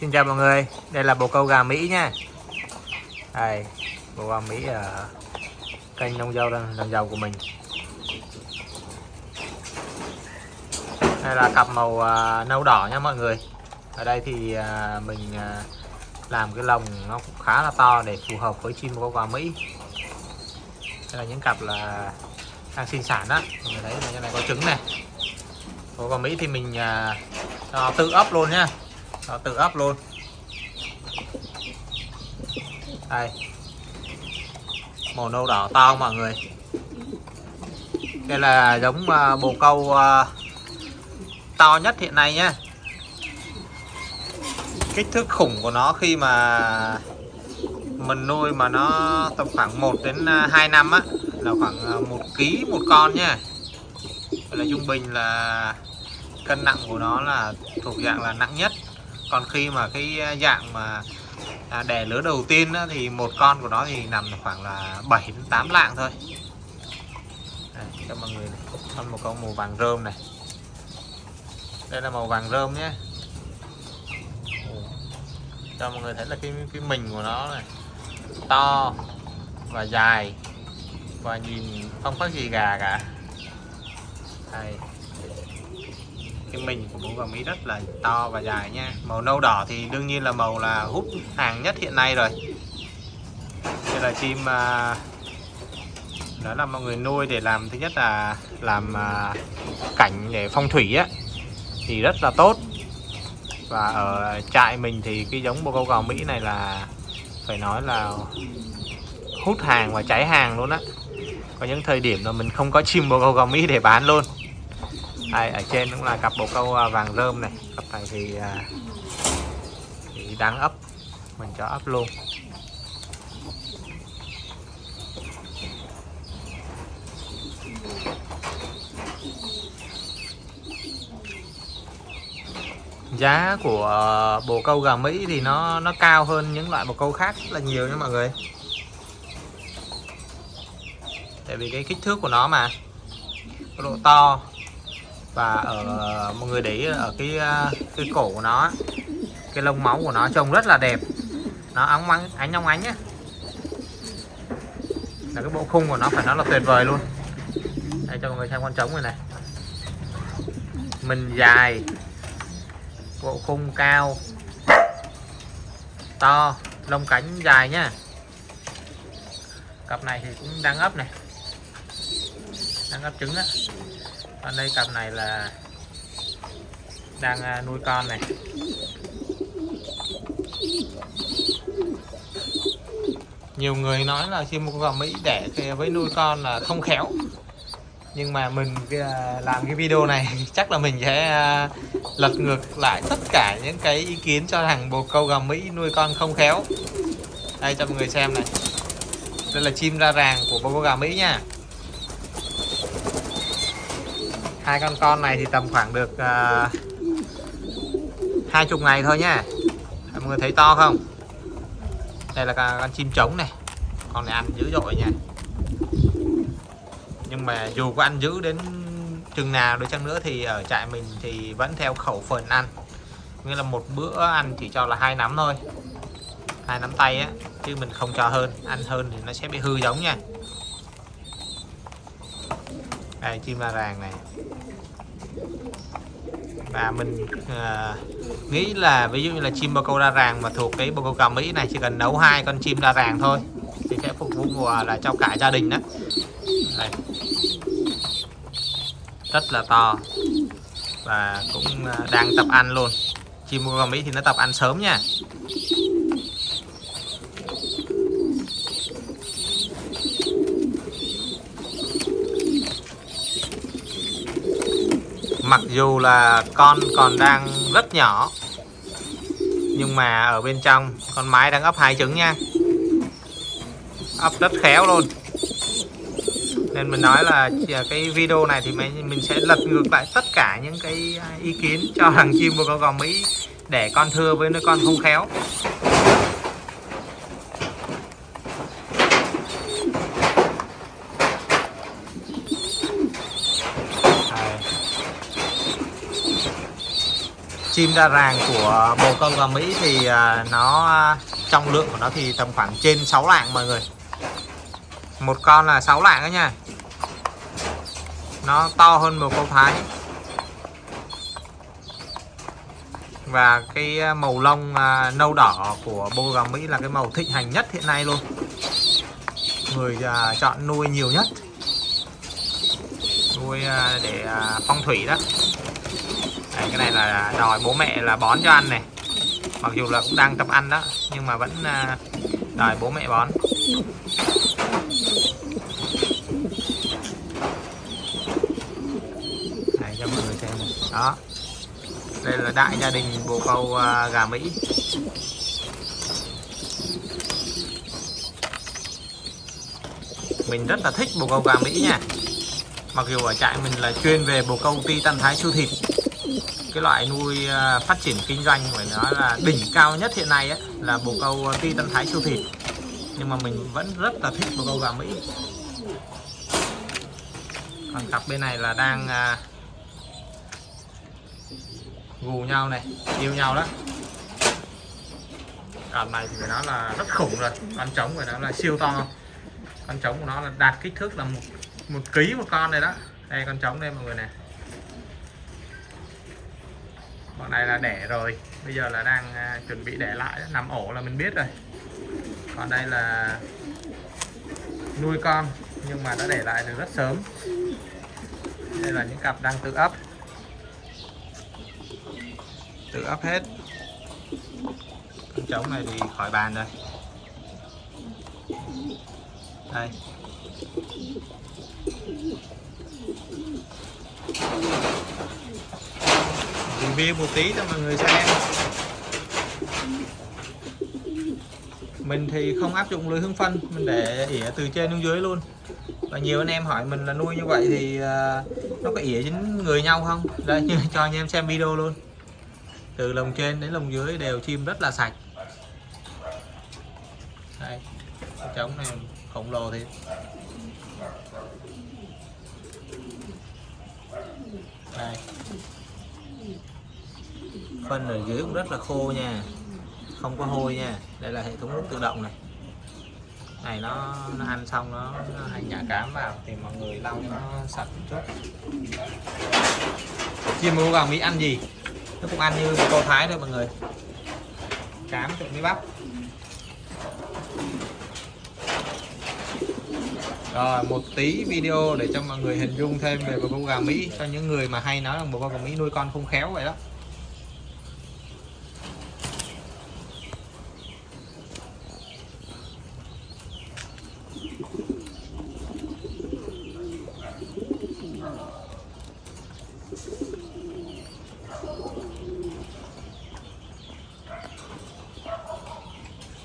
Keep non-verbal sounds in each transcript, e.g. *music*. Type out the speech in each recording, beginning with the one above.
Xin chào mọi người, đây là bồ câu gà Mỹ nha. Đây, bồ gà Mỹ ở kênh nông dâu làm giàu của mình. Đây là cặp màu uh, nâu đỏ nha mọi người. Ở đây thì uh, mình uh, làm cái lồng nó cũng khá là to để phù hợp với chim bồ câu gà Mỹ. Đây là những cặp là đang sinh sản đó. Mọi người thấy là này có trứng này. Bồ gà Mỹ thì mình tự ấp luôn nha nó tự ấp luôn? Đây. Màu nâu đỏ to mọi người. Đây là giống à, bồ câu à, to nhất hiện nay nhé kích thước khủng của nó khi mà mình nuôi mà nó tầm khoảng 1 đến à, 2 năm á là khoảng 1 kg một con nhé, là trung bình là cân nặng của nó là thuộc dạng là nặng nhất còn khi mà cái à, dạng mà à, đẻ lứa đầu tiên á, thì một con của nó thì nằm khoảng là 7 đến 8 lạng thôi. Đây, cho mọi người con một con màu vàng rơm này. Đây là màu vàng rơm nhé. Cho mọi người thấy là cái cái mình của nó này to và dài và nhìn không có gì gà cả. Đây cái mình của bố vàng Mỹ rất là to và dài nha. Màu nâu đỏ thì đương nhiên là màu là hút hàng nhất hiện nay rồi. Đây là chim à, đó là mọi người nuôi để làm thứ nhất là làm à, cảnh để phong thủy á thì rất là tốt. Và ở trại mình thì cái giống bồ câu gò Mỹ này là phải nói là hút hàng và cháy hàng luôn á. Có những thời điểm là mình không có chim bồ câu gò Mỹ để bán luôn đây, ở trên cũng là cặp bồ câu à, vàng rơm này. Cặp này thì, à, thì đang ấp mình cho ấp luôn. Giá của bồ câu gà Mỹ thì nó nó cao hơn những loại bồ câu khác rất là nhiều nha mọi người. Tại vì cái kích thước của nó mà độ to và ở mọi người để ý ở cái à, cái cổ của nó, cái lông máu của nó trông rất là đẹp. Nó óng ánh ánh óng ánh nhé là cái bộ khung của nó phải nói là tuyệt vời luôn. Đây, cho mọi người xem con trống này này. Mình dài. Bộ khung cao. To. Lông cánh dài nhá. Cặp này thì cũng đang ấp này. Đang ấp trứng á còn đây cặp này là đang à, nuôi con này. Nhiều người nói là chim bồ câu Mỹ đẻ với nuôi con là không khéo. Nhưng mà mình à, làm cái video này *laughs* chắc là mình sẽ à, lật ngược lại tất cả những cái ý kiến cho rằng bồ câu gà Mỹ nuôi con không khéo. Đây, cho mọi người xem này. Đây là chim ra ràng của bồ câu gà Mỹ nha. Hai con con này thì tầm khoảng được uh, hai chục ngày thôi nhá. Mọi người thấy to không? Đây là con chim trống này. Con này ăn dữ dội nha. Nhưng mà dù có ăn dữ đến chừng nào đi chăng nữa thì ở trại mình thì vẫn theo khẩu phần ăn. Nghĩa là một bữa ăn chỉ cho là hai nắm thôi. Hai nắm tay á chứ mình không cho hơn. Ăn hơn thì nó sẽ bị hư giống nha đây chim la ràng này. Và mình à, nghĩ là ví dụ như là chim bồ câu la ràng mà thuộc cái bồ câu cà mỹ này chỉ cần nấu hai con chim la ràng thôi thì sẽ phục vụ mùa là cho cả gia đình đó. Đây. rất là to và cũng ờ, đang tập ăn luôn. Chim bồ câu mỹ thì nó tập ăn sớm nha. Mặc dù là con còn đang rất nhỏ, nhưng mà ở bên trong con mái đang ấp hai trứng nha. Ấp rất khéo luôn. Nên mình nói là à, cái video này thì mình sẽ lật ngược lại tất cả những cái à, ý kiến cho thằng chim bồ câu gò Mỹ để con thưa với đứa con không khéo. Chim đa ràng của bồ câu gà Mỹ thì à, nó à, trong lượng của nó thì tầm khoảng trên 6 lạng mọi người. Một con là 6 lạng đó nha. Nó to hơn bồ câu Thái. Và cái à, màu lông nâu đỏ của bồ gà Mỹ là cái màu thịnh hành nhất hiện nay luôn. Người chọn nuôi nhiều nhất. Nuôi để phong thủy đó. Đấy, cái này là đòi bố mẹ là bón cho ăn này. Mặc dù là cũng đang tập ăn đó nhưng mà vẫn à, đòi bố mẹ bón. Đấy, cho mọi người xem đó. Đây là đại gia đình bồ câu à, gà Mỹ. Mình rất là thích bồ câu gà Mỹ nha. Mặc dù ở trại mình là chuyên về bồ câu ti tân thái siêu thịt cái loại nuôi à, phát triển kinh doanh phải nói là đỉnh cao nhất hiện nay ấy, là bồ câu à, ti tân thái siêu thịt. Nhưng mà mình vẫn rất là thích bồ câu gà Mỹ. Còn cặp bên này là đang uh, gù nhau này yêu nhau đó. Cặp này thì phải nói là rất khủng rồi con trống phải nói là siêu to. Con trống của nó là đạt kích thước là một một ký một con này đó. Đây con trống đây mọi người này con này là đẻ rồi. Bây giờ là đang à, chuẩn bị đẻ lại. Nằm ổ là mình biết rồi. Còn đây là nuôi con, nhưng mà đã để lại từ rất sớm. Đây là những cặp đang tự ấp. Tự ấp hết. Con trống này thì khỏi bàn rồi. Đây review một tí cho mọi người xem. Mình thì không áp dụng lưới hương phân, mình để ỉa từ trên xuống dưới luôn. Và nhiều anh em hỏi mình là nuôi như vậy thì à, nó có ỉa dính người nhau không? Đây như *laughs* cho anh em xem video luôn. Từ lồng trên đến lồng dưới đều chim rất là sạch. Đây trống này khổng lồ thì đây phân ở dưới cũng rất là khô nha. Không có hôi nha. Đây là hệ thống nước tự động này. Này nó, nó ăn xong nó, nó hành nhả cám vào thì mọi người lau cho nó sạch một chút. Chim mua vàng mỹ ăn gì? Nó cũng ăn như cô thái thôi mọi người. Cám trộn với bắp rồi, một tí video để cho mọi người hình dung thêm về bồ câu gà mỹ, cho những người mà hay nói là bồ câu gà mỹ nuôi con không khéo vậy đó.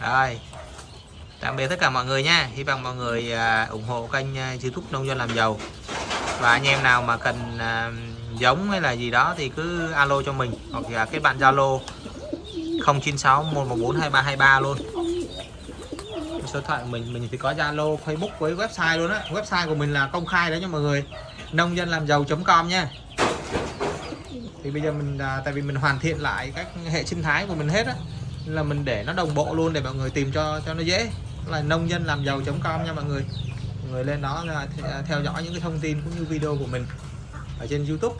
Rồi tạm biệt tất cả mọi người nha. Hy vọng mọi người à, ủng hộ kênh à, youtube nông dân làm giàu. Và anh em nào mà cần à, giống hay là gì đó thì cứ alo cho mình. Hoặc là kết bạn zalo 096 114 2323 luôn. Số điện thoại của mình mình thì có zalo facebook với website luôn á. Website của mình là công khai đấy nha mọi người. Nông dân làm giàu com nha. Thì bây giờ mình à, tại vì mình hoàn thiện lại các hệ sinh thái của mình hết á là mình để nó đồng bộ luôn để mọi người tìm cho cho nó dễ là nông dân làm giàu.com nha mọi người. Mọi người lên đó là à, theo dõi những cái thông tin cũng như video của mình ở trên YouTube.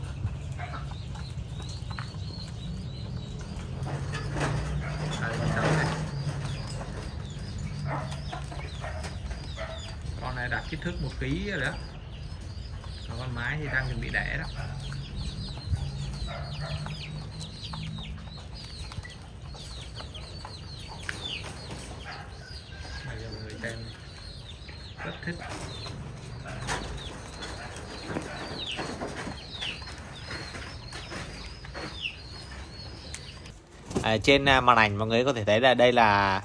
Con này đạt kích thước một ký rồi đó. Còn con mái thì đang chuẩn bị đẻ đó xem thích à, trên à, màn ảnh mọi người có thể thấy là đây là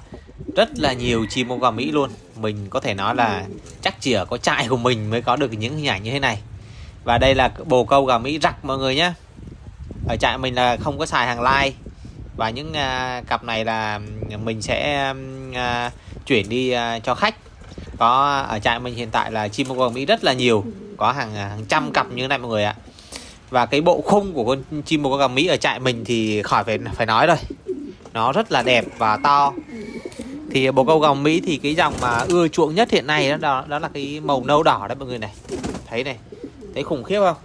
rất là nhiều chim bông vàng Mỹ luôn. Mình có thể nói là chắc chỉ ở có trại của mình mới có được những hình ảnh như thế này. Và đây là bồ câu gà Mỹ rặc mọi người nhé. Ở trại mình là không có xài hàng lai. Và những uh, cặp này là mình sẽ uh, chuyển đi uh, cho khách có ở trại mình hiện tại là chim bông Mỹ rất là nhiều. Có hàng à, hàng trăm cặp như thế này mọi người ạ. Và cái bộ khung của con chim bồ câu gà mỹ ở trại mình thì khỏi phải phải nói rồi. Nó rất là đẹp và to. Thì bồ câu gà mỹ thì cái dòng mà ưa chuộng nhất hiện nay đó đó, đó là cái màu nâu đỏ đấy mọi người này. Thấy này thấy khủng khiếp không?